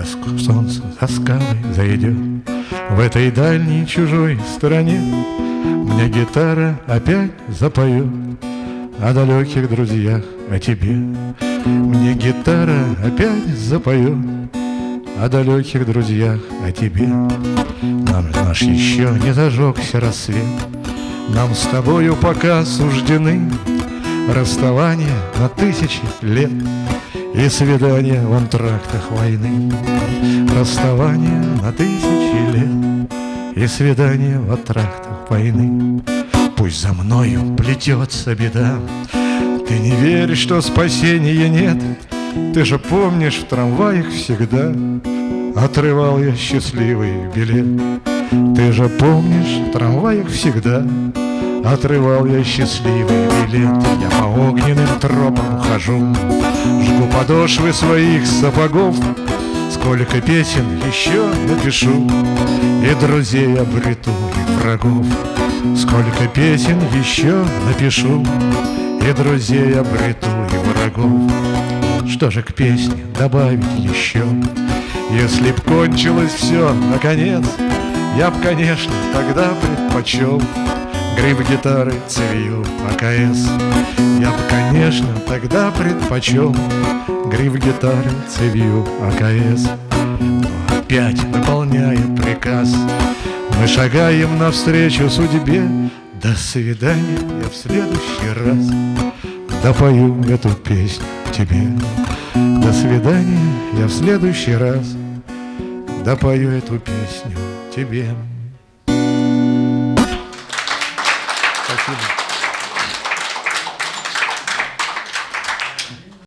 ск- солнце за скалой зайдет. В этой дальней чужой стороне Мне гитара опять запоет. О далеких друзьях, о тебе Мне гитара опять запоет. О далеких друзьях, о тебе Нам наш еще не зажегся рассвет. Нам с тобою пока суждены Расставание на тысячи лет И свидания в антрактах войны. Расставание на тысячи лет. И свидания в антрактах войны. Пусть за мною плетется беда. Ты не веришь, что спасения нет? Ты же помнишь, в трамваях всегда Отрывал я счастливый билет. Ты же помнишь, в трамваях всегда Отрывал я счастливый билет. Я по огненным тропам хожу Жгу подошвы своих сапогов. Сколько песен еще напишу. И друзей обрету, и врагов. Сколько песен еще напишу. И друзей обрету, и врагов. Что же к песне добавить еще? Если б кончилось все, наконец Я б, конечно, тогда предпочел Гриф гитары цевью АКС. Я бы, конечно, тогда предпочел Гриф гитары цевью АКС. Но опять, выполняя приказ Мы шагаем навстречу судьбе. До свидания, я в следующий раз Допою эту песню тебе. До свидания, я в следующий раз Допою эту песню тебе